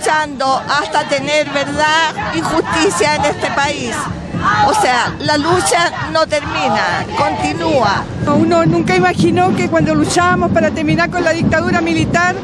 luchando hasta tener verdad y justicia en este país. O sea, la lucha no termina, continúa. Uno nunca imaginó que cuando luchábamos para terminar con la dictadura militar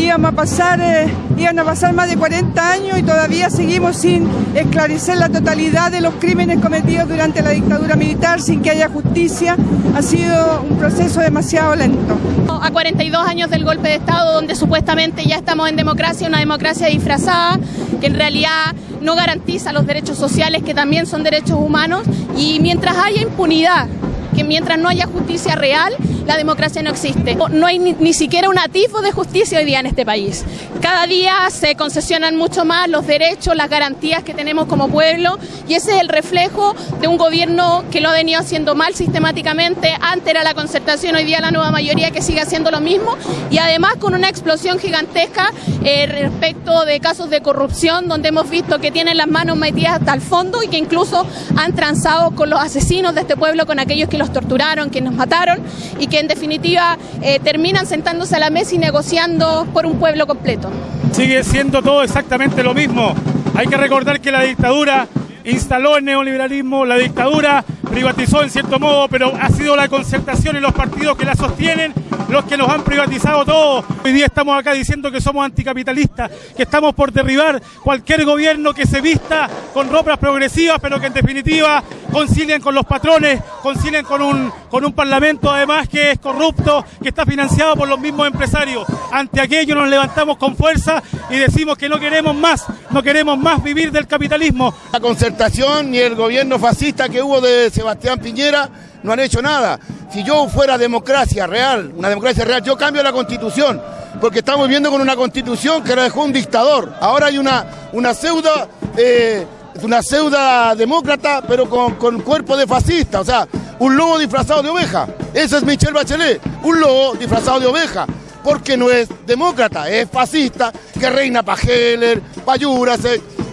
íbamos a pasar, eh, iban a pasar más de 40 años y todavía seguimos sin esclarecer la totalidad de los crímenes cometidos durante la dictadura militar, sin que haya justicia. Ha sido un proceso demasiado lento. A 42 años del golpe de Estado, donde supuestamente ya estamos en democracia, una democracia disfrazada, que en realidad no garantiza los derechos sociales, que también son derechos humanos, y mientras haya impunidad, que mientras no haya justicia real, la democracia no existe. No hay ni, siquiera un atisbo de justicia hoy día en este país. Cada día se concesionan mucho más los derechos, las garantías que tenemos como pueblo y ese es el reflejo de un gobierno que lo ha venido haciendo mal sistemáticamente. Antes era la concertación, hoy día la nueva mayoría que sigue haciendo lo mismo y además con una explosión gigantesca eh, respecto de casos de corrupción donde hemos visto que tienen las manos metidas hasta el fondo y que incluso han transado con los asesinos de este pueblo, con aquellos que los torturaron, que nos mataron y que en definitiva eh, terminan sentándose a la mesa y negociando por un pueblo completo. Sigue siendo todo exactamente lo mismo. Hay que recordar que la dictadura instaló el neoliberalismo, la dictadura privatizó en cierto modo, pero ha sido la concertación y los partidos que la sostienen los que nos han privatizado todo. Hoy día estamos acá diciendo que somos anticapitalistas, que estamos por derribar cualquier gobierno que se vista con ropas progresivas, pero que en definitiva concilien con los patrones, concilien con un, con un parlamento además que es corrupto, que está financiado por los mismos empresarios. Ante aquello nos levantamos con fuerza y decimos que no queremos más, no queremos más vivir del capitalismo. La concertación y el gobierno fascista que hubo de Sebastián Piñera no han hecho nada. Si yo fuera democracia real, una democracia real, yo cambio la constitución, porque estamos viviendo con una constitución que la dejó un dictador. Ahora hay una, una pseudo, eh, una demócrata, pero con, con cuerpo de fascista, o sea, un lobo disfrazado de oveja. Ese es Michel Bachelet, un lobo disfrazado de oveja porque no es demócrata, es fascista, que reina para Heller, para Yuras,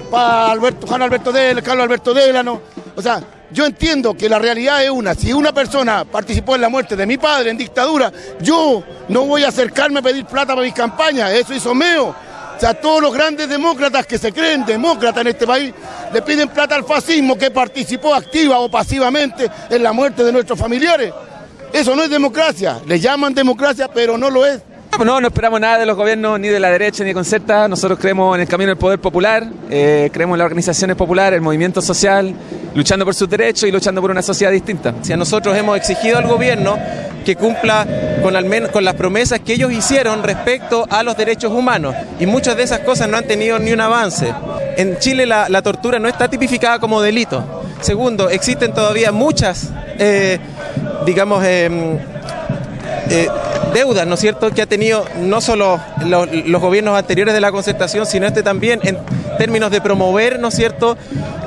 para Juan Alberto Del, Carlos Alberto Delano. O sea, yo entiendo que la realidad es una. Si una persona participó en la muerte de mi padre en dictadura, yo no voy a acercarme a pedir plata para mis campañas. Eso hizo Meo. O sea, todos los grandes demócratas que se creen demócratas en este país le piden plata al fascismo que participó activa o pasivamente en la muerte de nuestros familiares. Eso no es democracia. Le llaman democracia, pero no lo es. No, no esperamos nada de los gobiernos, ni de la derecha ni de Concerta. Nosotros creemos en el camino del poder popular, eh, creemos en las organizaciones populares, el movimiento social, luchando por sus derechos y luchando por una sociedad distinta. Si a nosotros hemos exigido al gobierno que cumpla con, al menos, con las promesas que ellos hicieron respecto a los derechos humanos. Y muchas de esas cosas no han tenido ni un avance. En Chile la, tortura no está tipificada como delito. Segundo, existen todavía muchas, eh, digamos, em, eh, deudas, ¿no es cierto?, que ha tenido no solo los, gobiernos anteriores de la concertación, sino este también en términos de promover, ¿no es cierto?,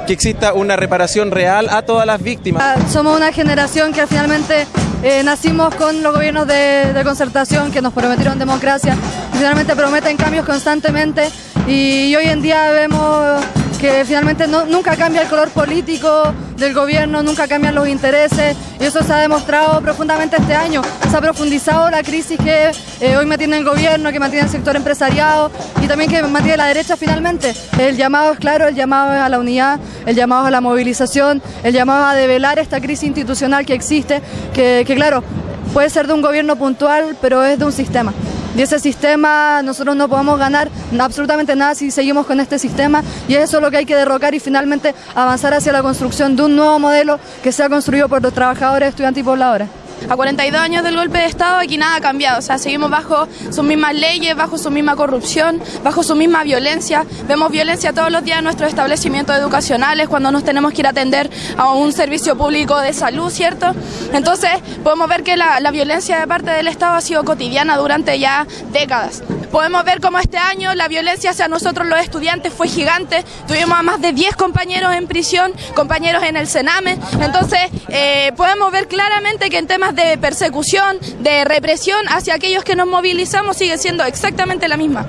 que exista una reparación real a todas las víctimas. Ah, somos una generación que finalmente eh, nacimos con los gobiernos de, de, concertación que nos prometieron democracia, finalmente prometen cambios constantemente y hoy en día vemos que finalmente nunca cambia el color político del gobierno, nunca cambian los intereses y eso se ha demostrado profundamente este año. Se ha profundizado la crisis que eh, hoy mantiene el gobierno, que mantiene el sector empresariado y también que mantiene la derecha finalmente. El llamado es claro, el llamado es a la unidad, el llamado es a la movilización, el llamado a develar esta crisis institucional que existe, que, que claro, puede ser de un gobierno puntual, pero es de un sistema. Y ese sistema nosotros no podemos ganar absolutamente nada si seguimos con este sistema. Y eso es lo que hay que derrocar y finalmente avanzar hacia la construcción de un nuevo modelo que sea construido por los trabajadores, estudiantes y pobladores a 42 años del golpe de Estado aquí nada ha cambiado, o sea, seguimos bajo sus mismas leyes, bajo su misma corrupción, bajo su misma violencia. Vemos violencia todos los días en nuestros establecimientos educacionales cuando nos tenemos que ir a atender a un servicio público de salud, ¿cierto? Entonces podemos ver que la, la violencia de parte del Estado ha sido cotidiana durante ya décadas. Podemos ver cómo este año la violencia hacia nosotros los estudiantes fue gigante. Tuvimos a más de 10 compañeros en prisión, compañeros en el Sename. Entonces, eh, podemos ver claramente que en temas de persecución, de represión hacia aquellos que nos movilizamos sigue siendo exactamente la misma.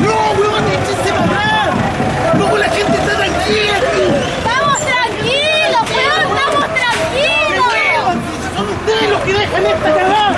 ¡No, huevón, ¡No, la gente está tranquila ¡Estamos tranquilos, weón! ¡Estamos tranquilos! ¡Son ustedes los que dejan esta